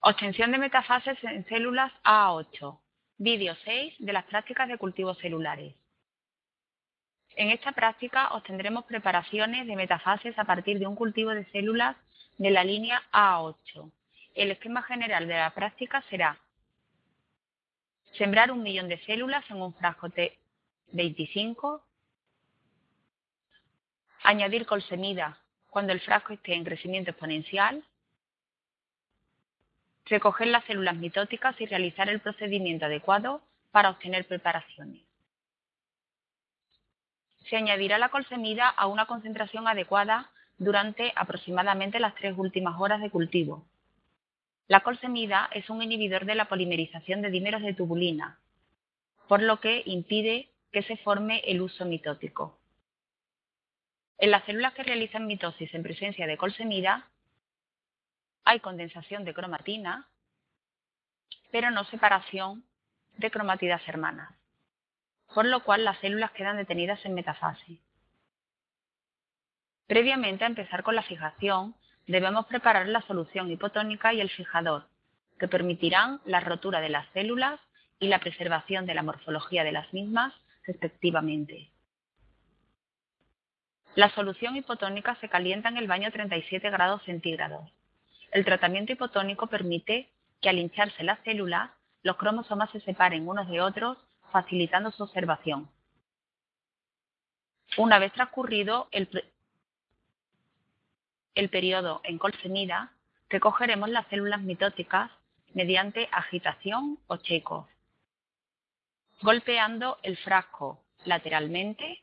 Obtención de metafases en células A8. Vídeo 6 de las prácticas de cultivos celulares. En esta práctica obtendremos preparaciones de metafases a partir de un cultivo de células de la línea A8. El esquema general de la práctica será sembrar un millón de células en un frasco T25, añadir colsemida cuando el frasco esté en crecimiento exponencial, recoger las células mitóticas y realizar el procedimiento adecuado para obtener preparaciones. Se añadirá la colsemida a una concentración adecuada durante aproximadamente las tres últimas horas de cultivo. La colsemida es un inhibidor de la polimerización de dímeros de tubulina, por lo que impide que se forme el uso mitótico. En las células que realizan mitosis en presencia de colsemida, hay condensación de cromatina, pero no separación de cromatidas hermanas, por lo cual las células quedan detenidas en metafase. Previamente a empezar con la fijación, debemos preparar la solución hipotónica y el fijador, que permitirán la rotura de las células y la preservación de la morfología de las mismas, respectivamente. La solución hipotónica se calienta en el baño a 37 grados centígrados. El tratamiento hipotónico permite que al hincharse las células, los cromosomas se separen unos de otros, facilitando su observación. Una vez transcurrido el, periodo en colsemida, recogeremos las células mitóticas mediante agitación o checo, golpeando el frasco lateralmente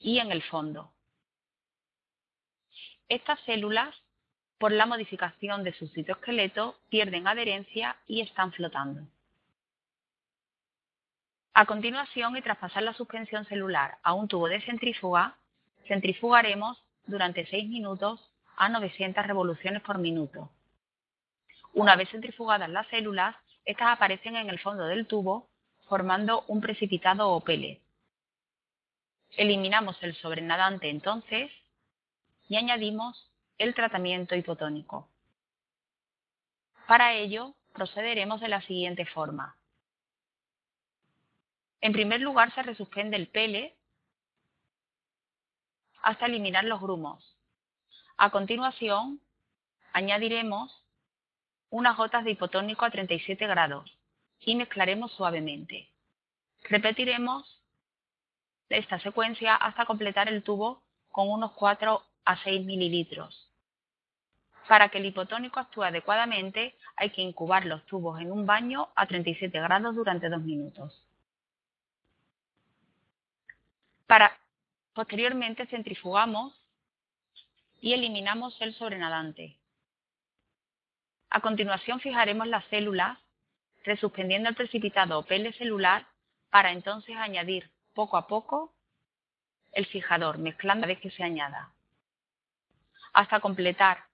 y en el fondo. Estas células, por la modificación de su citoesqueleto, pierden adherencia y están flotando. A continuación, y tras pasar la suspensión celular a un tubo de centrífuga, centrifugaremos durante 6 minutos a 900 revoluciones por minuto. Una vez centrifugadas las células, estas aparecen en el fondo del tubo formando un precipitado o pele. Eliminamos el sobrenadante entonces y añadimos el tratamiento hipotónico. Para ello, procederemos de la siguiente forma. En primer lugar, se resuspende el pele hasta eliminar los grumos. A continuación, añadiremos unas gotas de hipotónico a 37 grados y mezclaremos suavemente. Repetiremos esta secuencia hasta completar el tubo con unos 4 a 6 mililitros. Para que el hipotónico actúe adecuadamente, hay que incubar los tubos en un baño a 37 grados durante 2 minutos. Para, posteriormente centrifugamos y eliminamos el sobrenadante. A continuación fijaremos las células resuspendiendo el precipitado o pele celular para entonces añadir poco a poco el fijador, mezclando a vez que se añada, hasta completar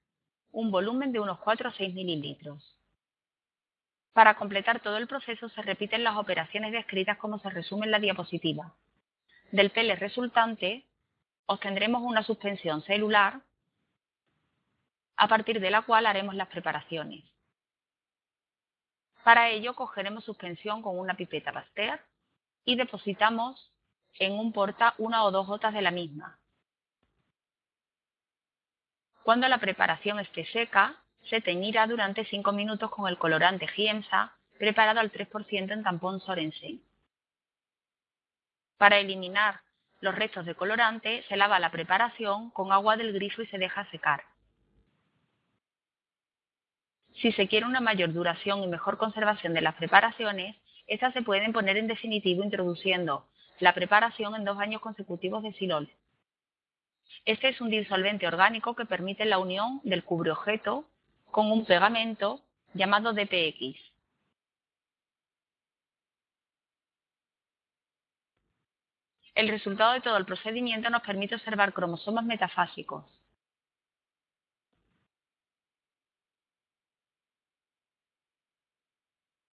un volumen de unos 4 o 6 mililitros. Para completar todo el proceso se repiten las operaciones descritas como se resume en la diapositiva. Del pele resultante obtendremos una suspensión celular a partir de la cual haremos las preparaciones. Para ello cogeremos suspensión con una pipeta Pasteur y depositamos en un porta una o dos gotas de la misma. Cuando la preparación esté seca, se teñirá durante 5 minutos con el colorante Giemsa preparado al 3% en tampón Sorensen. Para eliminar los restos de colorante se lava la preparación con agua del grifo y se deja secar. Si se quiere una mayor duración y mejor conservación de las preparaciones, estas se pueden poner en definitivo introduciendo la preparación en dos años consecutivos de silol. Este es un disolvente orgánico que permite la unión del cubreobjeto con un pegamento llamado DPX. El resultado de todo el procedimiento nos permite observar cromosomas metafásicos.